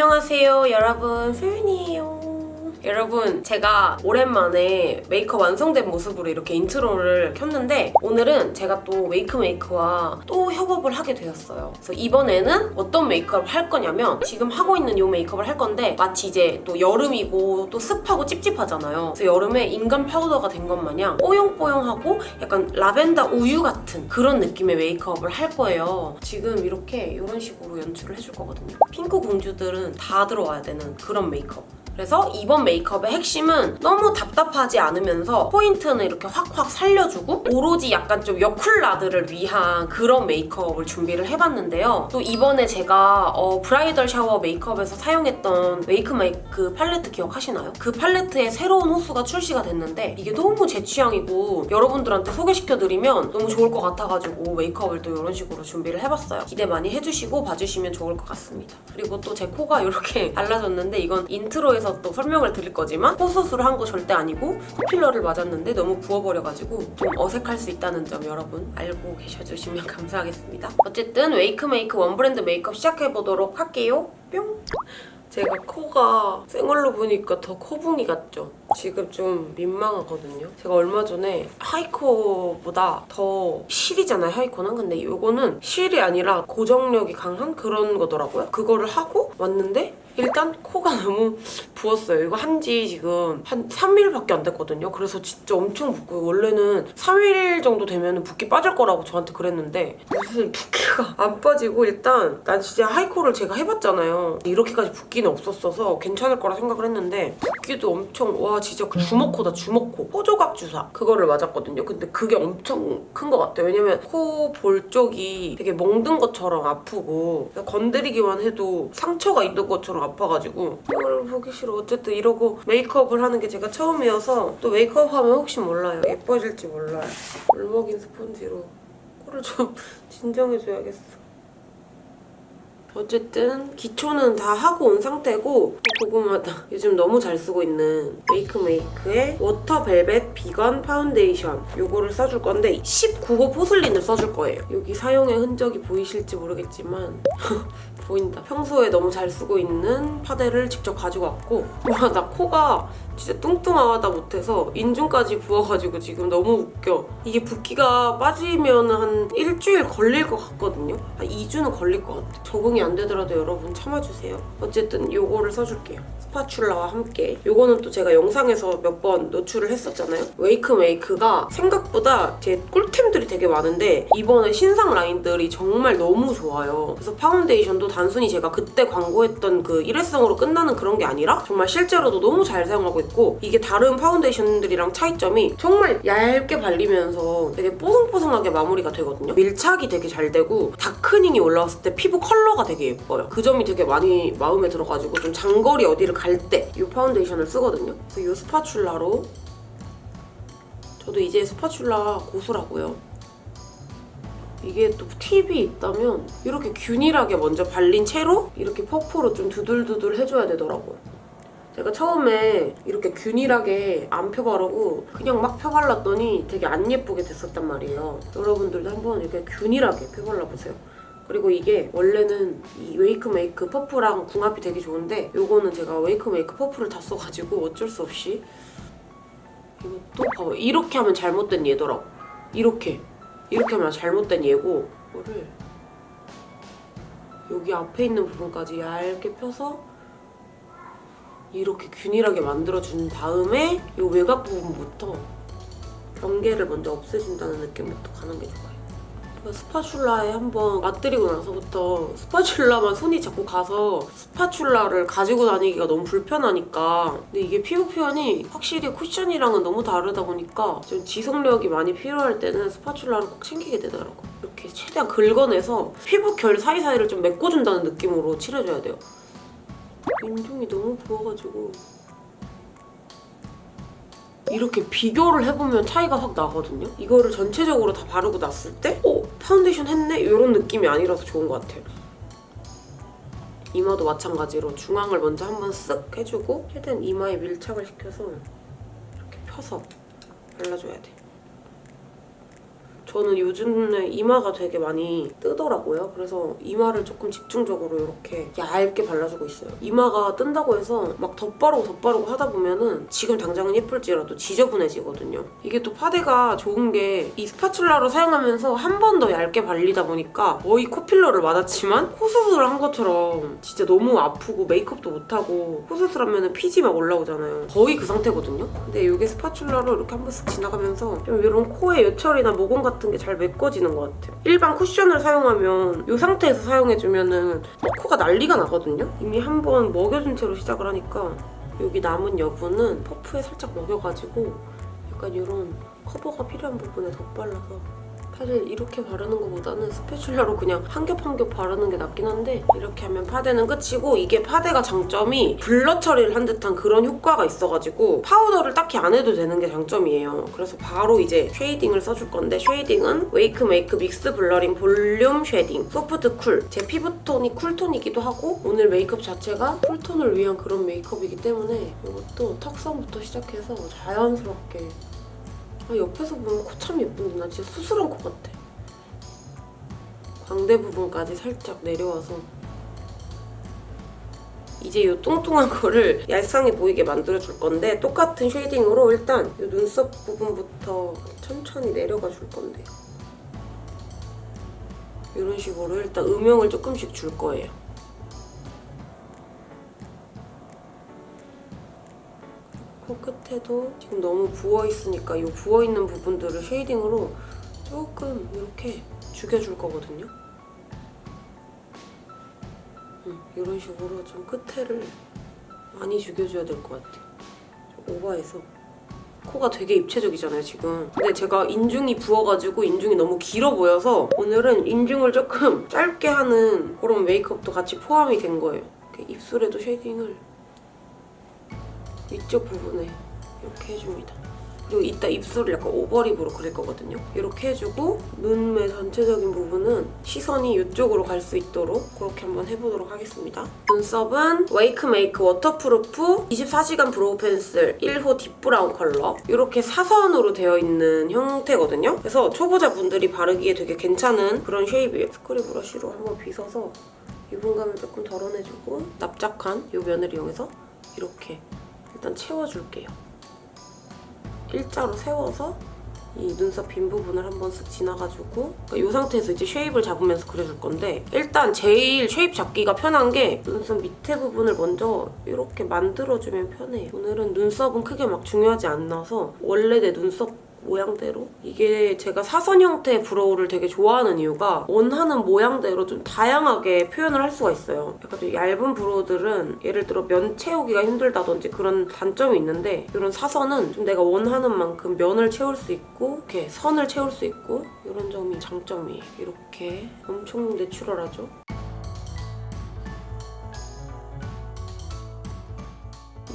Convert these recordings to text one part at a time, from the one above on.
안녕하세요 여러분. 소윤이에요 여러분 제가 오랜만에 메이크업 완성된 모습으로 이렇게 intro를 켰는데 오늘은 제가 또 웨이크메이크와 또 협업을 하게 되었어요. 그래서 이번에는 어떤 메이크업을 할 거냐면 지금 하고 있는 이 메이크업을 할 건데 마치 이제 또 여름이고 또 습하고 찝찝하잖아요. 그래서 여름에 인간 파우더가 된 것 마냥 뽀용뽀용하고 약간 라벤더 우유 같은 그런 느낌의 메이크업을 할 거예요. 지금 이렇게 이런 식으로 연출을 해줄 거거든요. 핑크 공주들은 다 들어와야 되는 그런 메이크업 그래서 이번 메이크업의 핵심은 너무 답답하지 않으면서 포인트는 이렇게 확확 살려주고 오로지 약간 좀 여쿨라들을 위한 그런 메이크업을 준비를 해봤는데요. 또 이번에 제가 어, bridal shower 메이크업에서 사용했던 웨이크 메이크 팔레트 기억하시나요? 그 팔레트의 새로운 호수가 출시가 됐는데 이게 너무 제 취향이고 여러분들한테 소개시켜드리면 너무 좋을 것 같아가지고 메이크업을 또 이런 식으로 준비를 해봤어요. 기대 많이 해주시고 봐주시면 좋을 것 같습니다. 그리고 또 제 코가 이렇게 달라졌는데 이건 intro에서 또 설명을 드릴 거지만 코수술을 한 거 절대 아니고 코필러를 맞았는데 너무 부어버려가지고 좀 어색할 수 있다는 점 여러분 알고 계셔주시면 감사하겠습니다. 어쨌든 웨이크메이크 one brand 메이크업 시작해보도록 할게요. 뿅! 제가 코가 생얼로 보니까 더 코붕이 같죠? 지금 좀 민망하거든요. 제가 얼마 전에 하이코보다 더 실이잖아요, 하이코는. 근데 이거는 실이 아니라 고정력이 강한 그런 거더라고요. 그거를 하고 왔는데 일단 코가 너무 부었어요. 이거 한 지 지금 한 3일밖에 안 됐거든요. 그래서 진짜 엄청 붓고 원래는 3일 정도 되면 붓기 빠질 거라고 저한테 그랬는데 무슨 붓기가 안 빠지고 일단 난 진짜 하이코를 제가 해봤잖아요. 이렇게까지 붓기는 없었어서 괜찮을 거라 생각을 했는데 붓기도 엄청 와 진짜 그 주먹코다 주먹코 코조각 주사 그거를 맞았거든요. 근데 그게 엄청 큰 것 같아요. 왜냐면 코 볼 쪽이 되게 멍든 것처럼 아프고 건드리기만 해도 상처가 있는 것처럼 아파가지고 이걸 보기 싫어. 어쨌든 이러고 메이크업을 하는 게 제가 처음이어서 또 메이크업 하면 혹시 몰라요. 예뻐질지 몰라요. 울먹인 스펀지로 코를 좀 진정해줘야겠어. 어쨌든 기초는 다 하고 온 상태고 고구마다 요즘 너무 잘 쓰고 있는 Wakemake의 Water Velvet Vegan Foundation 요거를 써줄 건데 19호 Porcelain을 써줄 거예요. 여기 사용의 흔적이 보이실지 모르겠지만 보인다. 평소에 너무 잘 쓰고 있는 파데를 직접 가지고 왔고 와 나 코가 진짜 뚱뚱하다 못해서 인중까지 부어가지고 지금 너무 웃겨. 이게 붓기가 빠지면 한 일주일 걸릴 것 같거든요. 한 2주는 걸릴 것 같아. 적응이 안 되더라도 여러분 참아주세요. 어쨌든 요거를 써줄게요. spatula와 함께. 요거는 또 제가 영상에서 몇 번 노출을 했었잖아요. Wakemake가 생각보다 제 꿀템들이 되게 많은데 이번에 신상 라인들이 정말 너무 좋아요. 그래서 파운데이션도 단순히 제가 그때 광고했던 그 일회성으로 끝나는 그런 게 아니라 정말 실제로도 너무 잘 사용하고 있고 이게 다른 파운데이션들이랑 차이점이 정말 얇게 발리면서 되게 뽀송뽀송하게 마무리가 되거든요. 밀착이 되게 잘 되고 darkening이 올라왔을 때 피부 컬러가 되게 예뻐요. 그 점이 되게 많이 마음에 들어가지고 좀 장거리 어디를 갈 때 이 파운데이션을 쓰거든요. 그래서 이 spatula로 저도 이제 spatula 고수라고요. 이게 또 팁이 있다면 이렇게 균일하게 먼저 발린 채로 이렇게 퍼프로 좀 두들두들 해줘야 되더라고요. 제가 처음에 이렇게 균일하게 안 펴바르고 그냥 막 펴발랐더니 되게 안 예쁘게 됐었단 말이에요. 여러분들도 한번 이렇게 균일하게 펴발라보세요. 그리고 이게 원래는 이 Wakemake 퍼프랑 궁합이 되게 좋은데 이거는 제가 Wakemake 퍼프를 다 써가지고 어쩔 수 없이 이것도 봐봐 이렇게 하면 잘못된 예더라고. 이렇게 이렇게 하면 잘못된 예고 이거를 여기 앞에 있는 부분까지 얇게 펴서 이렇게 균일하게 만들어준 다음에 이 외곽 부분부터 경계를 먼저 없애준다는 느낌부터 가는 게 좋아요. spatula에 한번 맛들이고 나서부터 spatula만 손이 자꾸 가서 spatula를 가지고 다니기가 너무 불편하니까 근데 이게 피부 표현이 확실히 쿠션이랑은 너무 다르다 보니까 좀 지속력이 많이 필요할 때는 spatula를 꼭 챙기게 되더라고요. 이렇게 최대한 긁어내서 피부 결 사이사이를 좀 메꿔준다는 느낌으로 칠해줘야 돼요. 인중이 너무 부어가지고 이렇게 비교를 해보면 차이가 확 나거든요? 이거를 전체적으로 다 바르고 났을 때 어? 파운데이션 했네? 이런 느낌이 아니라서 좋은 것 같아요. 이마도 마찬가지로 중앙을 먼저 한번 쓱 해주고 최대한 이마에 밀착을 시켜서 이렇게 펴서 발라줘야 돼. 저는 요즘에 이마가 되게 많이 뜨더라고요. 그래서 이마를 조금 집중적으로 이렇게 얇게 발라주고 있어요. 이마가 뜬다고 해서 막 덧바르고 덧바르고 하다 보면은 지금 당장은 예쁠지라도 지저분해지거든요. 이게 또 파데가 좋은 게 이 spatula로 사용하면서 한 번 더 얇게 발리다 보니까 거의 코필러를 맞았지만 코수술을 한 것처럼 진짜 너무 아프고 메이크업도 못하고 코수술하면 피지 막 올라오잖아요. 거의 그 상태거든요. 근데 이게 스파츌라로 이렇게 한 번씩 지나가면서 좀 이런 코에 요철이나 모공 같은 게 잘 메꿔지는 것 같아요. 일반 쿠션을 사용하면 이 상태에서 사용해주면은 막 코가 난리가 나거든요. 이미 한 번 먹여준 채로 시작을 하니까 여기 남은 여분은 퍼프에 살짝 먹여가지고 약간 이런 커버가 필요한 부분에 덧발라서 사실 이렇게 바르는 것보다는 spatula로 그냥 한 겹 한 겹 바르는 게 낫긴 한데 이렇게 하면 파데는 끝이고 이게 파데가 장점이 blur 처리를 한 듯한 그런 효과가 있어가지고 파우더를 딱히 안 해도 되는 게 장점이에요. 그래서 바로 이제 shading을 써줄 건데 shading은 Wakemake Mix Blurring Volume Shading Soft Cool. 제 피부톤이 cool tone이기도 하고 오늘 메이크업 자체가 cool tone을 위한 그런 메이크업이기 때문에 이것도 턱선부터 시작해서 자연스럽게 아, 옆에서 보면 코 참 예쁜데 나 진짜 수술한 코 같아. 광대 부분까지 살짝 내려와서 이제 이 뚱뚱한 거를 얄쌍해 보이게 만들어줄 건데 똑같은 쉐이딩으로 일단 이 눈썹 부분부터 천천히 내려가 줄 건데요. 이런 식으로 일단 음영을 조금씩 줄 거예요. 코끝에도 지금 너무 부어있으니까 이 부어있는 부분들을 shading으로 조금 이렇게 죽여줄 거거든요. 음, 이런 식으로 좀 끝에를 많이 죽여줘야 될 것 같아요. 좀 오버해서. 코가 되게 입체적이잖아요, 지금. 근데 제가 인중이 부어가지고 인중이 너무 길어 보여서 오늘은 인중을 조금 짧게 하는 그런 메이크업도 같이 포함이 된 거예요. 입술에도 shading을 위쪽 부분에 이렇게 해줍니다. 그리고 이따 입술을 약간 overlip으로 그릴 거거든요. 이렇게 해주고 눈매 전체적인 부분은 시선이 이쪽으로 갈 수 있도록 그렇게 한번 해보도록 하겠습니다. 눈썹은 Wakemake Waterproof 24시간 Brow Pencil 1호 Deep Brown 컬러 이렇게 사선으로 되어 있는 형태거든요. 그래서 초보자분들이 바르기에 되게 괜찮은 그런 shape이에요. screw brush로 한번 빗어서 유분감을 조금 덜어내주고 납작한 이 면을 이용해서 이렇게 일단 채워줄게요. 일자로 세워서 이 눈썹 빈 부분을 한번 쓱 지나가지고 그러니까 이 상태에서 이제 shape을 잡으면서 그려줄 건데 일단 제일 shape 잡기가 편한 게 눈썹 밑에 부분을 먼저 이렇게 만들어주면 편해요. 오늘은 눈썹은 크게 막 중요하지 않아서 원래 내 눈썹 모양대로 이게 제가 사선 형태의 brow를 되게 좋아하는 이유가 원하는 모양대로 좀 다양하게 표현을 할 수가 있어요. 약간 좀 얇은 brow들은 예를 들어 면 채우기가 힘들다든지 그런 단점이 있는데 이런 사선은 좀 내가 원하는 만큼 면을 채울 수 있고 이렇게 선을 채울 수 있고 이런 점이 장점이에요. 이렇게 엄청 natural하죠?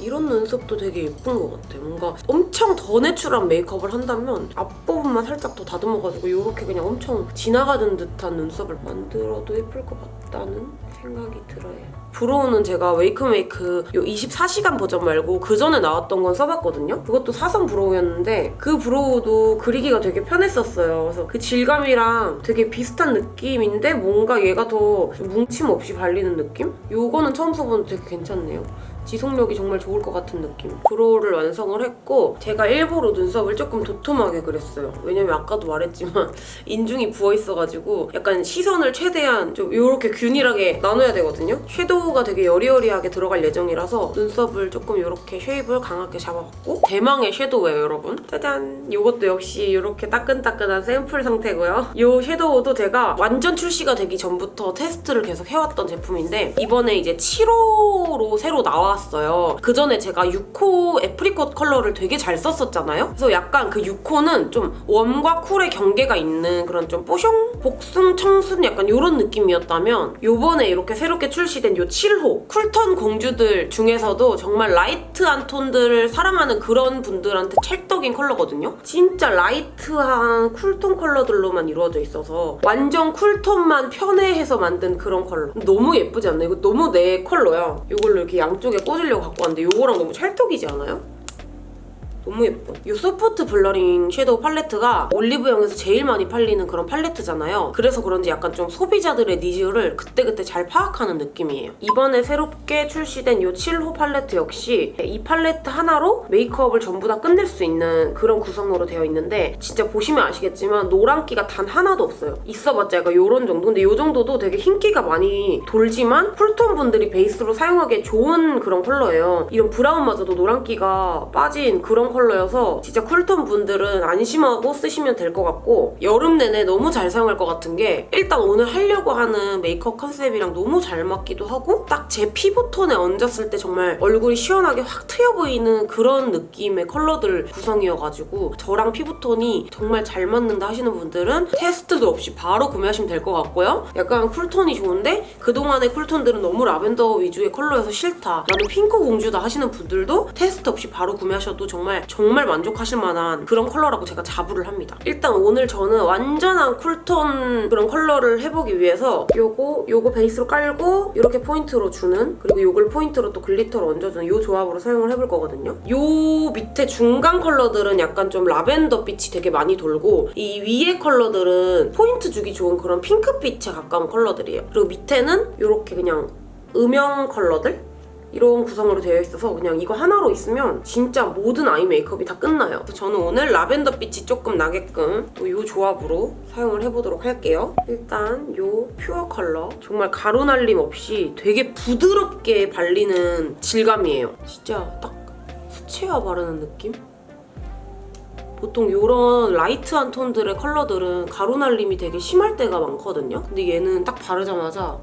이런 눈썹도 되게 예쁜 것 같아. 뭔가 엄청 더 natural한 메이크업을 한다면 앞부분만 살짝 더 다듬어가지고 이렇게 그냥 엄청 지나가는 듯한 눈썹을 만들어도 예쁠 것 같다는 생각이 들어요. brow는 제가 웨이크메이크 요 24시간 버전 말고 그 전에 나왔던 건 써봤거든요. 그것도 사선 brow였는데 그 brow도 그리기가 되게 편했었어요. 그래서 그 질감이랑 되게 비슷한 느낌인데 뭔가 얘가 더 뭉침 없이 발리는 느낌? 요거는 처음 써보는데 되게 괜찮네요. 지속력이 정말 좋을 것 같은 느낌. brow를 완성을 했고 제가 일부러 눈썹을 조금 도톰하게 그렸어요. 왜냐면 아까도 말했지만 인중이 부어있어가지고 약간 시선을 최대한 좀 이렇게 균일하게 나눠야 되거든요. shadow가 되게 여리여리하게 들어갈 예정이라서 눈썹을 조금 이렇게 shape을 강하게 잡아봤고 대망의 shadow예요, 여러분. 짜잔! 이것도 역시 이렇게 따끈따끈한 샘플 상태고요. 이 shadow도 제가 완전 출시가 되기 전부터 테스트를 계속 해왔던 제품인데 이번에 이제 7호로 새로 나와 나왔어요. 그 전에 제가 6호 apricot 컬러를 되게 잘 썼었잖아요. 그래서 약간 그 6호는 좀 warm과 cool의 경계가 있는 그런 좀 뽀송? 복숭, 청순 약간 이런 느낌이었다면 요번에 이렇게 새롭게 출시된 요 7호 cool tone 공주들 중에서도 정말 light한 톤들을 사랑하는 그런 분들한테 찰떡인 컬러거든요. 진짜 light한 cool tone 컬러들로만 이루어져 있어서 완전 cool tone만 편애해서 만든 그런 컬러. 너무 예쁘지 않나요? 이거 너무 내 컬러야. 이걸로 이렇게 양쪽에 꽂으려고 갖고 왔는데 이거랑 너무 찰떡이지 않아요? 너무 예뻐. 이 soft blurring shadow 팔레트가 올리브영에서 제일 많이 팔리는 그런 팔레트잖아요. 그래서 그런지 약간 좀 소비자들의 needs를 그때그때 잘 파악하는 느낌이에요. 이번에 새롭게 출시된 이 7호 팔레트 역시 이 팔레트 하나로 메이크업을 전부 다 끝낼 수 있는 그런 구성으로 되어 있는데 진짜 보시면 아시겠지만 노란기가 단 하나도 없어요. 있어봤자 약간 이런 정도? 근데 이 정도도 되게 흰기가 많이 돌지만 cool tone 분들이 베이스로 사용하기에 좋은 그런 컬러예요. 이런 brown마저도 노란기가 빠진 그런 컬러여서 진짜 cool tone 분들은 안심하고 쓰시면 될 것 같고 여름 내내 너무 잘 사용할 것 같은 게 일단 오늘 하려고 하는 메이크업 컨셉이랑 너무 잘 맞기도 하고 딱 제 피부톤에 얹었을 때 정말 얼굴이 시원하게 확 트여 보이는 그런 느낌의 컬러들 구성이어가지고 저랑 피부톤이 정말 잘 맞는다 하시는 분들은 테스트도 없이 바로 구매하시면 될 것 같고요. 약간 cool tone이 좋은데 그동안의 cool tone들은 너무 라벤더 위주의 컬러여서 싫다. 나는 핑크 공주다 하시는 분들도 테스트 없이 바로 구매하셔도 정말 정말 만족하실 만한 그런 컬러라고 제가 자부를 합니다. 일단 오늘 저는 완전한 쿨톤 그런 컬러를 해보기 위해서 요거 요거 베이스로 깔고 이렇게 포인트로 주는 그리고 요걸 포인트로 또 glitter를 얹어주는 요 조합으로 사용을 해볼 거거든요. 요 밑에 중간 컬러들은 약간 좀 라벤더 빛이 되게 많이 돌고 이 위에 컬러들은 포인트 주기 좋은 그런 핑크빛에 가까운 컬러들이에요. 그리고 밑에는 이렇게 그냥 음영 컬러들? 이런 구성으로 되어 있어서 그냥 이거 하나로 있으면 진짜 모든 eye 메이크업이 다 끝나요. 저는 오늘 라벤더 빛이 조금 나게끔 또 이 조합으로 사용을 해보도록 할게요. 일단 이 pure 컬러 정말 가루 날림 없이 되게 부드럽게 발리는 질감이에요. 진짜 딱 수채화 바르는 느낌? 보통 이런 light한 톤들의 컬러들은 가루 날림이 되게 심할 때가 많거든요. 근데 얘는 딱 바르자마자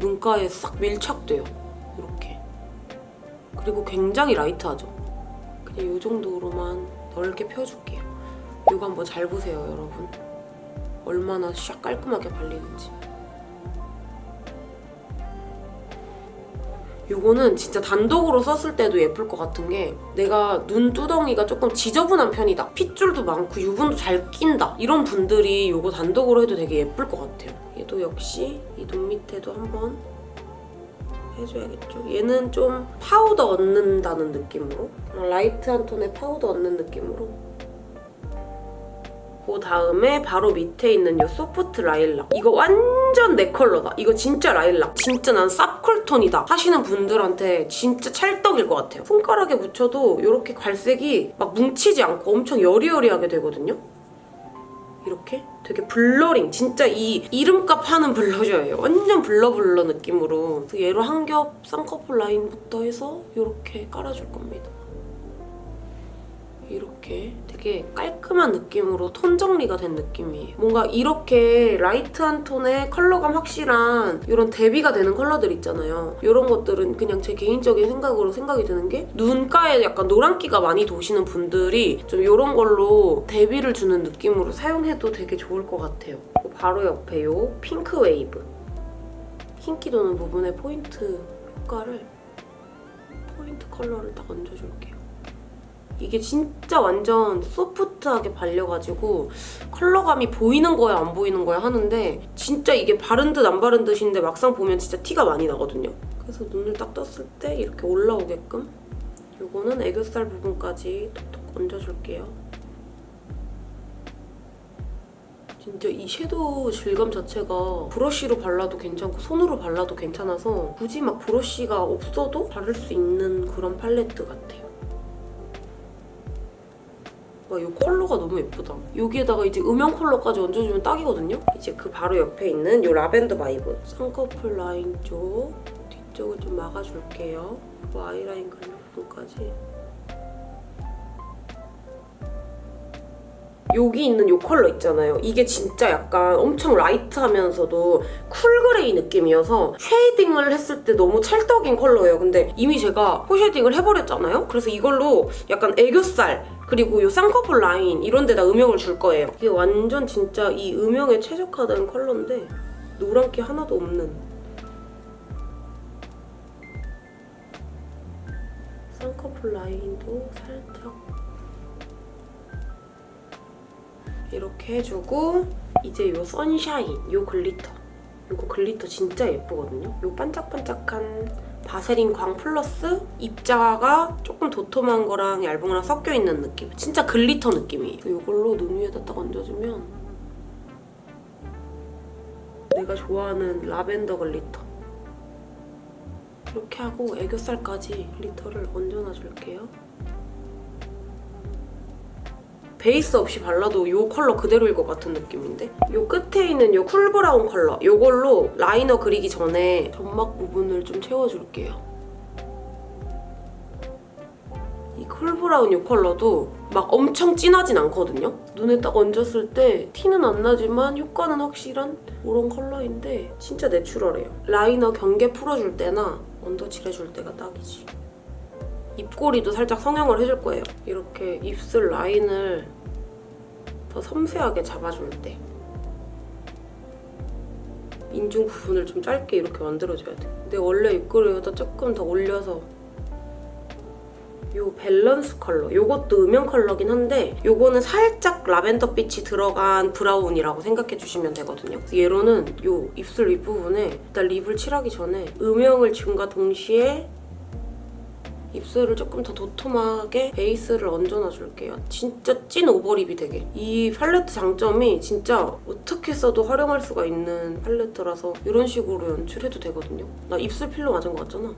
눈가에 싹 밀착돼요. 그리고 굉장히 라이트하죠. 그냥 이 정도로만 넓게 펴줄게요. 이거 한번 잘 보세요, 여러분. 얼마나 샥 깔끔하게 발리는지. 이거는 진짜 단독으로 썼을 때도 예쁠 것 같은 게 내가 눈두덩이가 조금 지저분한 편이다. 핏줄도 많고 유분도 잘 낀다. 이런 분들이 이거 단독으로 해도 되게 예쁠 것 같아요. 얘도 역시 이 눈 밑에도 한번 해줘야겠죠. 얘는 좀 파우더 얹는다는 느낌으로 light한 톤의 파우더 얹는 느낌으로. 그 다음에 바로 밑에 있는 이 soft lilac. 이거 완전 내 컬러다. 이거 진짜 라일락. 진짜 난 쌉cool tone이다 하시는 분들한테 진짜 찰떡일 것 같아요. 손가락에 묻혀도 이렇게 발색이 막 뭉치지 않고 엄청 여리여리하게 되거든요 이렇게 되게 blurring 진짜 이 이름값 하는 blusher예요. 완전 blur blur 느낌으로. 얘로 한 겹 쌍꺼풀 라인부터 해서 이렇게 깔아줄 겁니다 이렇게 되게 깔끔한 느낌으로 톤 정리가 된 느낌이에요. 뭔가 이렇게 light한 톤의 컬러감 확실한 이런 대비가 되는 컬러들 있잖아요. 이런 것들은 그냥 제 개인적인 생각으로 생각이 드는 게 눈가에 약간 노란기가 많이 도시는 분들이 좀 이런 걸로 대비를 주는 느낌으로 사용해도 되게 좋을 것 같아요. 바로 옆에 이 pink wave. 흰기 도는 부분에 포인트 효과를 포인트 컬러를 딱 얹어줄게요. 이게 진짜 완전 soft하게 발려가지고 컬러감이 보이는 거야 안 보이는 거야 하는데 진짜 이게 바른 듯 안 바른 듯인데 막상 보면 진짜 티가 많이 나거든요. 그래서 눈을 딱 떴을 때 이렇게 올라오게끔 이거는 애교살 부분까지 톡톡 얹어줄게요. 진짜 이 shadow 질감 자체가 브러쉬로 발라도 괜찮고 손으로 발라도 괜찮아서 굳이 막 브러쉬가 없어도 바를 수 있는 그런 팔레트 같아요. 와, 이 컬러가 너무 예쁘다. 여기에다가 이제 음영 컬러까지 얹어주면 딱이거든요? 이제 그 바로 옆에 있는 이 라벤더 vibe. 쌍꺼풀 라인 쪽, 뒤쪽을 좀 막아줄게요. 그리고 아이라인 그린 부분까지. 여기 있는 이 컬러 있잖아요. 이게 진짜 약간 엄청 light하면서도 cool gray 느낌이어서 shading을 했을 때 너무 찰떡인 컬러예요. 근데 이미 제가 코 shading을 해버렸잖아요. 그래서 이걸로 약간 애교살 그리고 이 쌍꺼풀 라인 이런 데다 음영을 줄 거예요. 이게 완전 진짜 이 음영에 최적화된 컬러인데 노란기 하나도 없는 쌍꺼풀 라인도 살짝 이렇게 해주고 이제 이 sunshine, 이 glitter 이거 glitter 진짜 예쁘거든요. 이 반짝반짝한 바세린 광 플러스 입자가 조금 도톰한 거랑 얇은 거랑 섞여 있는 느낌. 진짜 glitter 느낌이에요. 이걸로 눈 위에다 딱 얹어주면 내가 좋아하는 라벤더 glitter. 이렇게 하고 애교살까지 glitter를 얹어놔줄게요. 베이스 없이 발라도 이 컬러 그대로일 것 같은 느낌인데? 이 끝에 있는 이 cool brown 컬러 이걸로 liner 그리기 전에 점막 부분을 좀 채워줄게요. 이 cool brown 이 컬러도 막 엄청 진하진 않거든요? 눈에 딱 얹었을 때 티는 안 나지만 효과는 확실한 그런 컬러인데 진짜 natural해요. Liner 경계 풀어줄 때나 under 칠해줄 때가 딱이지. 입꼬리도 살짝 성형을 해줄 거예요. 이렇게 입술 라인을 더 섬세하게 잡아줄 때 인중 부분을 좀 짧게 이렇게 만들어줘야 돼. 근데 원래 입꼬리보다 조금 더 올려서 요 밸런스 컬러 요것도 음영 컬러긴 한데 요거는 살짝 라벤더 빛이 들어간 brown이라고 생각해 주시면 되거든요 얘로는 요 입술 윗부분에 일단 lip을 칠하기 전에 음영을 준과 동시에 입술을 조금 더 도톰하게 베이스를 얹어놔 줄게요. 진짜 찐 over lip이 되게. 이 팔레트 장점이 진짜 어떻게 써도 활용할 수가 있는 팔레트라서 이런 식으로 연출해도 되거든요. 나 입술 필러 맞은 거 같잖아.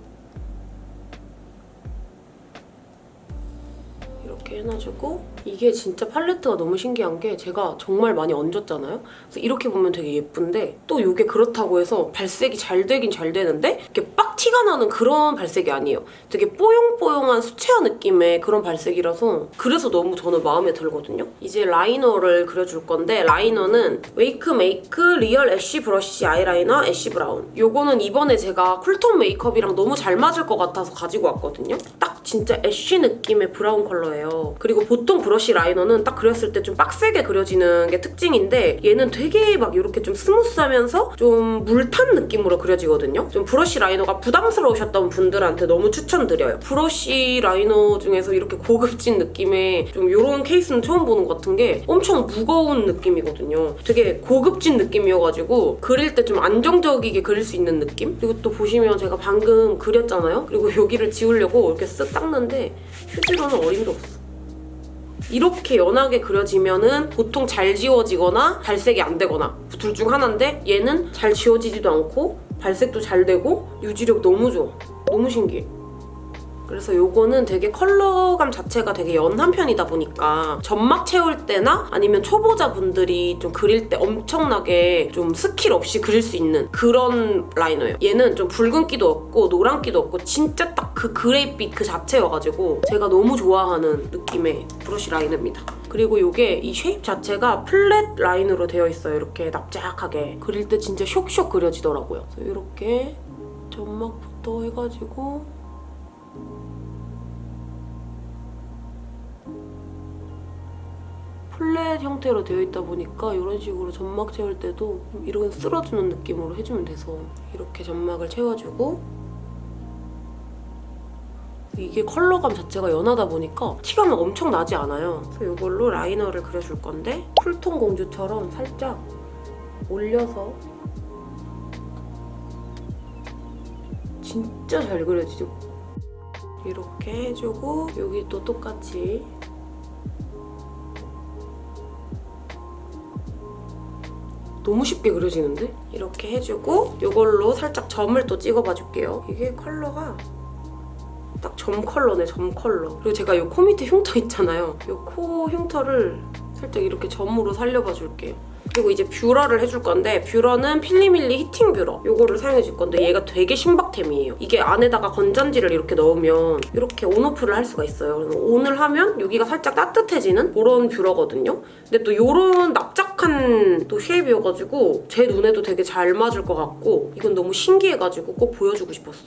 이렇게 해놔주고 이게 진짜 팔레트가 너무 신기한 게 제가 정말 많이 얹었잖아요. 그래서 이렇게 보면 되게 예쁜데 또 이게 그렇다고 해서 발색이 잘 되긴 잘 되는데 이렇게 빡 티가 나는 그런 발색이 아니에요. 되게 뽀용뽀용한 수채화 느낌의 그런 발색이라서 그래서 너무 저는 마음에 들거든요. 이제 liner를 그려줄 건데 liner는 웨이크 메이크 real ash 브러쉬 아이라이너 ash brown 요거는 이번에 제가 cool tone 메이크업이랑 너무 잘 맞을 것 같아서 가지고 왔거든요. 딱 진짜 ash 느낌의 brown 컬러예요. 그리고 보통 브러쉬 라이너는 딱 그렸을 때 좀 빡세게 그려지는 게 특징인데 얘는 되게 막 이렇게 좀 smooth하면서 좀 물 탄 느낌으로 그려지거든요. 좀 브러쉬 liner가 부담스러우셨던 분들한테 너무 추천드려요. 브러쉬 liner 중에서 이렇게 고급진 느낌의 좀 이런 케이스는 처음 보는 것 같은 게 엄청 무거운 느낌이거든요. 되게 고급진 느낌이어가지고 그릴 때 좀 안정적이게 그릴 수 있는 느낌? 그리고 또 보시면 제가 방금 그렸잖아요? 그리고 여기를 지우려고 이렇게 쓱 닦는데 휴지로는 어림도 없어. 이렇게 연하게 그려지면은 보통 잘 지워지거나 발색이 안 되거나 둘 중 하나인데 얘는 잘 지워지지도 않고 발색도 잘 되고 유지력 너무 좋아. 너무 신기해. 그래서 요거는 되게 컬러감 자체가 되게 연한 편이다 보니까 점막 채울 때나 아니면 초보자분들이 좀 그릴 때 엄청나게 좀 스킬 없이 그릴 수 있는 그런 liner예요. 얘는 좀 붉은기도 없고 노란기도 없고 진짜 딱 그 gray빛 그 자체여가지고 제가 너무 좋아하는 느낌의 브러쉬 liner입니다. 그리고 이게 이 쉐입 자체가 플랫 라인으로 되어 있어요. 이렇게 납작하게. 그릴 때 진짜 쇽쇽 그려지더라고요. 그래서 이렇게 점막부터 해가지고 플랫 형태로 되어 있다 보니까 이런 식으로 점막 채울 때도 이런 쓸어주는 느낌으로 해주면 돼서 이렇게 점막을 채워주고 이게 컬러감 자체가 연하다 보니까 티가 막 엄청 나지 않아요. 그래서 이걸로 라이너를 그려줄 건데 쿨톤 공주처럼 살짝 올려서 진짜 잘 그려지죠? 이렇게 해주고 여기 또 똑같이 너무 쉽게 그려지는데? 이렇게 해주고 이걸로 살짝 점을 또 찍어봐 줄게요. 이게 컬러가 딱 점 컬러네, 점 컬러. 그리고 제가 이 코 밑에 흉터 있잖아요. 이 코 흉터를 살짝 이렇게 점으로 살려봐 줄게요. 그리고 이제 뷰러를 해줄 건데 뷰러는 필리밀리 heating 뷰러 이거를 사용해줄 건데 얘가 되게 신박템이에요. 이게 안에다가 건전지를 이렇게 넣으면 이렇게 on off를 할 수가 있어요. 그래서 on을 하면 여기가 살짝 따뜻해지는 그런 뷰러거든요. 근데 또 이런 납작한 또 shape이어가지고 제 눈에도 되게 잘 맞을 것 같고 이건 너무 신기해가지고 꼭 보여주고 싶었어.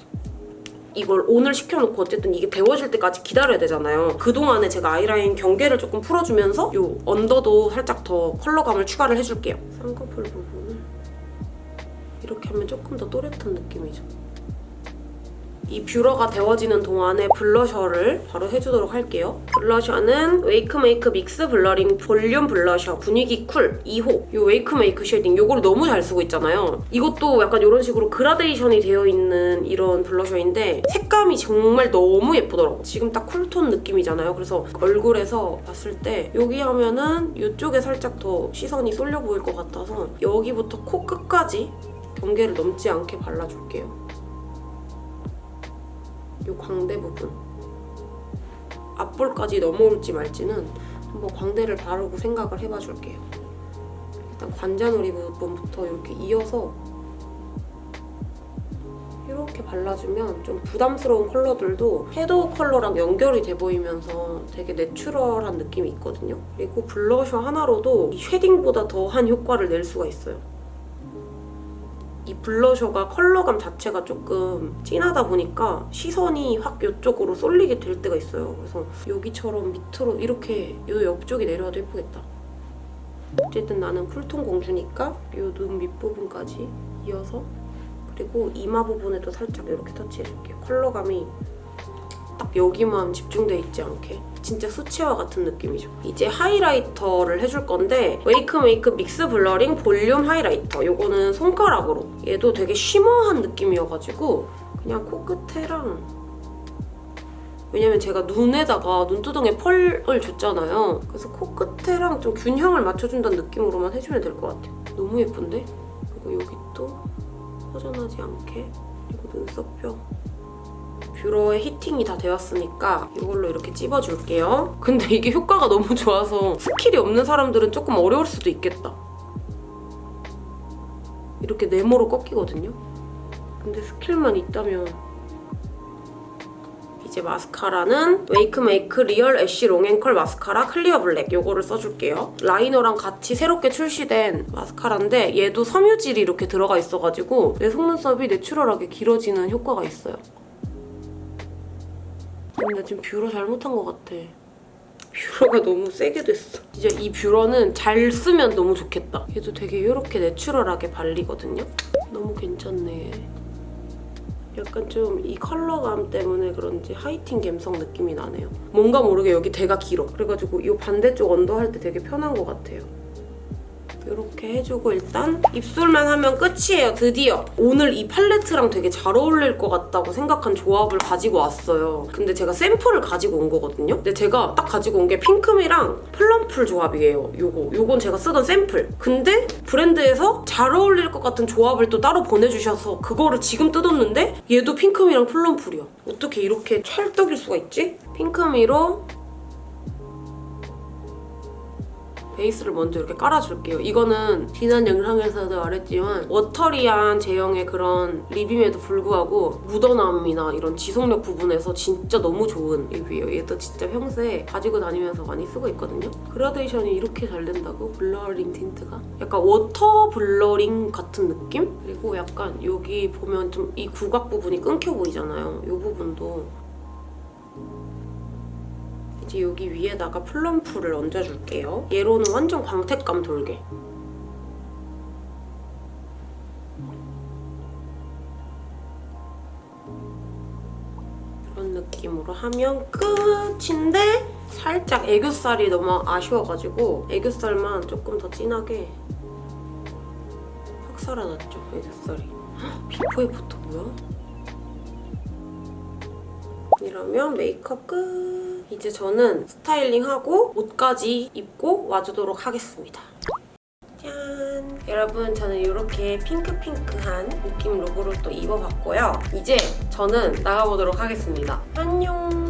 이걸 오늘 시켜놓고 어쨌든 이게 데워질 때까지 기다려야 되잖아요. 그동안에 제가 아이라인 경계를 조금 풀어주면서 이 언더도 살짝 더 컬러감을 추가를 해줄게요. 쌍꺼풀 부분을 이렇게 하면 조금 더 또렷한 느낌이죠. 이 뷰러가 데워지는 동안에 blusher를 바로 해주도록 할게요. blusher는 웨이크메이크 mix blurring volume blusher 분위기 cool 2호 이 웨이크메이크 shading 이걸 너무 잘 쓰고 있잖아요. 이것도 약간 이런 식으로 그라데이션이 되어 있는 이런 blusher인데 색감이 정말 너무 예쁘더라고. 지금 딱 cool tone 느낌이잖아요. 그래서 얼굴에서 봤을 때 여기 하면은 이쪽에 살짝 더 시선이 쏠려 보일 것 같아서 여기부터 코 끝까지 경계를 넘지 않게 발라줄게요. 이 광대 부분 앞볼까지 넘어올지 말지는 한번 광대를 바르고 생각을 해봐 줄게요. 일단 관자놀이 부분부터 이렇게 이어서 이렇게 발라주면 좀 부담스러운 컬러들도 섀도우 컬러랑 연결이 돼 보이면서 되게 내추럴한 느낌이 있거든요. 그리고 블러셔 하나로도 이 쉐딩보다 더한 효과를 낼 수가 있어요. 이 blusher가 컬러감 자체가 조금 진하다 보니까 시선이 확 이쪽으로 쏠리게 될 때가 있어요. 그래서 여기처럼 밑으로 이렇게 이 옆쪽이 내려와도 예쁘겠다. 어쨌든 나는 cool tone 공주니까 이 눈 밑부분까지 이어서 그리고 이마 부분에도 살짝 이렇게 터치해줄게요. 컬러감이 딱 여기만 집중돼 있지 않게 진짜 수채화 같은 느낌이죠. 이제 highlighter를 해줄 건데 웨이크 메이크 mix blurring volume highlighter 이거는 손가락으로 얘도 되게 shimmer한 느낌이어가지고 그냥 코끝에랑 왜냐면 제가 눈에다가 눈두덩에 펄을 줬잖아요. 그래서 코끝에랑 좀 균형을 맞춰준다는 느낌으로만 해주면 될 것 같아요. 너무 예쁜데? 그리고 여기 또 허전하지 않게 그리고 눈썹뼈 뷰러의 heating이 다 되었으니까 이걸로 이렇게 찝어줄게요. 근데 이게 효과가 너무 좋아서 skill이 없는 사람들은 조금 어려울 수도 있겠다. 이렇게 네모로 꺾이거든요. 근데 skill만 있다면 이제 마스카라는 웨이크메이크 real ash long and curl 마스카라 clear black 이거를 써줄게요. liner랑 같이 새롭게 출시된 마스카라인데 얘도 섬유질이 이렇게 들어가 있어가지고 내 속눈썹이 natural하게 길어지는 효과가 있어요. 근데 지금 뷰러 잘못한 것 같아. 뷰러가 너무 세게 됐어. 진짜 이 뷰러는 잘 쓰면 너무 좋겠다. 얘도 되게 이렇게 natural하게 발리거든요. 너무 괜찮네. 약간 좀 이 컬러감 때문에 그런지 하이틴 감성 느낌이 나네요. 뭔가 모르게 여기 대가 길어. 그래가지고 이 반대쪽 under 할 때 되게 편한 것 같아요. 이렇게 해주고 일단 입술만 하면 끝이에요, 드디어. 오늘 이 팔레트랑 되게 잘 어울릴 것 같다고 생각한 조합을 가지고 왔어요. 근데 제가 샘플을 가지고 온 거거든요. 근데 제가 딱 가지고 온 게 핑크미랑 플럼풀 조합이에요, 요거. 요건 제가 쓰던 샘플. 근데 브랜드에서 잘 어울릴 것 같은 조합을 또 따로 보내주셔서 그거를 지금 뜯었는데 얘도 핑크미랑 플럼풀이야. 어떻게 이렇게 찰떡일 수가 있지? 핑크미로 베이스를 먼저 이렇게 깔아줄게요. 이거는 지난 영상에서도 말했지만 watery한 제형의 그런 lip임에도 불구하고 묻어남이나 이런 지속력 부분에서 진짜 너무 좋은 lip이에요. 얘도 진짜 평소에 가지고 다니면서 많이 쓰고 있거든요. 그라데이션이 이렇게 잘 된다고? blurring tint가? 약간 water blurring 같은 느낌? 그리고 약간 여기 보면 좀 이 구각 부분이 끊겨 보이잖아요. 이 부분도 이제 여기 위에다가 플럼풀을 얹어줄게요. 얘로는 완전 광택감 돌게. 이런 느낌으로 하면 끝인데 살짝 애교살이 너무 아쉬워가지고 애교살만 조금 더 진하게 확 살아났죠, 애교살이. 헉, before after 뭐야? 이러면 메이크업 끝! 이제 저는 스타일링하고 옷까지 입고 와주도록 하겠습니다. 짠! 여러분 저는 이렇게 핑크핑크한 느낌 룩으로 또 입어봤고요. 이제 저는 나가보도록 하겠습니다. 안녕!